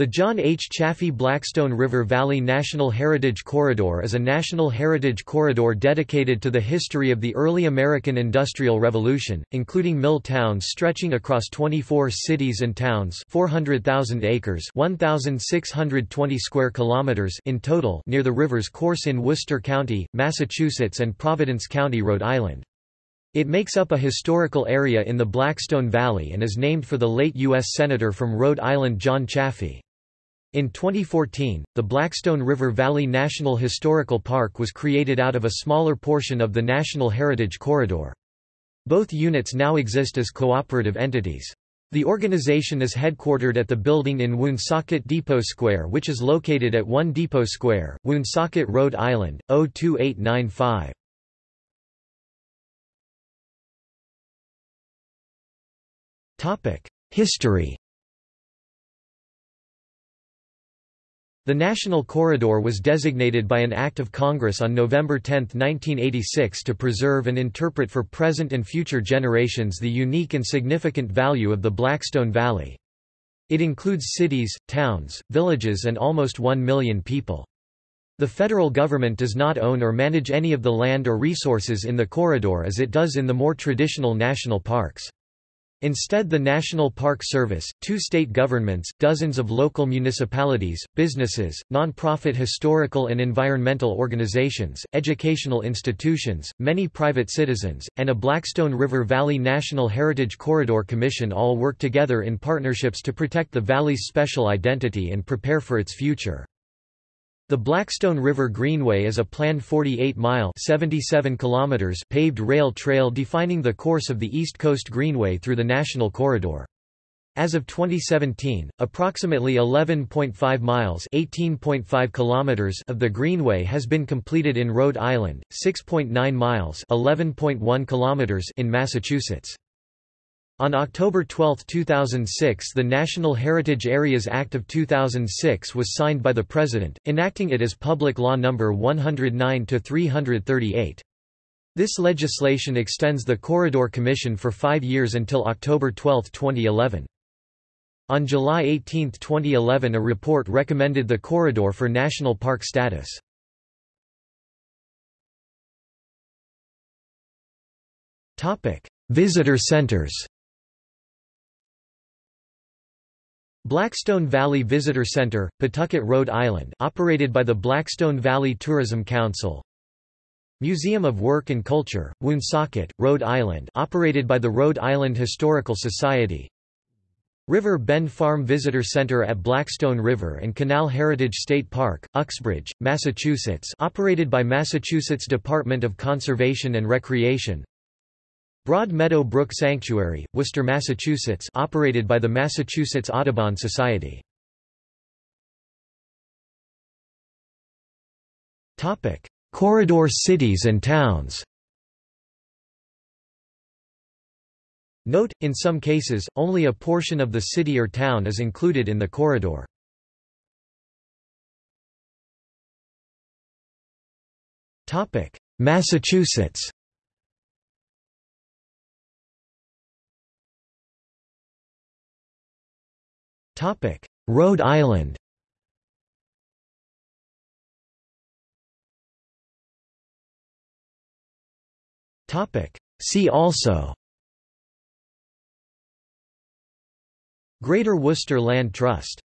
The John H. Chafee Blackstone River Valley National Heritage Corridor is a national heritage corridor dedicated to the history of the early American Industrial Revolution, including mill towns stretching across 24 cities and towns 400,000 acres 1,620 square kilometers in total near the river's course in Worcester County, Massachusetts and Providence County, Rhode Island. It makes up a historical area in the Blackstone Valley and is named for the late U.S. Senator from Rhode Island John Chafee. In 2014, the Blackstone River Valley National Historical Park was created out of a smaller portion of the National Heritage Corridor. Both units now exist as cooperative entities. The organization is headquartered at the building in Woonsocket Depot Square which is located at 1 Depot Square, Woonsocket, Rhode Island, 02895. History The National Corridor was designated by an Act of Congress on November 10, 1986 to preserve and interpret for present and future generations the unique and significant value of the Blackstone Valley. It includes cities, towns, villages and almost one million people. The federal government does not own or manage any of the land or resources in the corridor as it does in the more traditional national parks. Instead the National Park Service, two state governments, dozens of local municipalities, businesses, non-profit historical and environmental organizations, educational institutions, many private citizens, and a Blackstone River Valley National Heritage Corridor Commission all work together in partnerships to protect the valley's special identity and prepare for its future. The Blackstone River Greenway is a planned 48-mile paved rail trail defining the course of the East Coast Greenway through the National Corridor. As of 2017, approximately 11.5 miles (18.5 kilometers) of the Greenway has been completed in Rhode Island, 6.9 miles (11.1 kilometers) in Massachusetts. On October 12, 2006 the National Heritage Areas Act of 2006 was signed by the President, enacting it as Public Law No. 109-338. This legislation extends the Corridor Commission for five years until October 12, 2011. On July 18, 2011 a report recommended the corridor for national park status. Visitor centers Blackstone Valley Visitor Center, Pawtucket, Rhode Island operated by the Blackstone Valley Tourism Council. Museum of Work and Culture, Woonsocket, Rhode Island operated by the Rhode Island Historical Society. River Bend Farm Visitor Center at Blackstone River and Canal Heritage State Park, Uxbridge, Massachusetts operated by Massachusetts Department of Conservation and Recreation Broad Meadow Brook Sanctuary, Worcester, Massachusetts operated by the Massachusetts Audubon Society. Corridor cities and towns Note, in some cases, only a portion of the city or town is included in the corridor. Massachusetts Rhode Island. See also. Greater Worcester Land Trust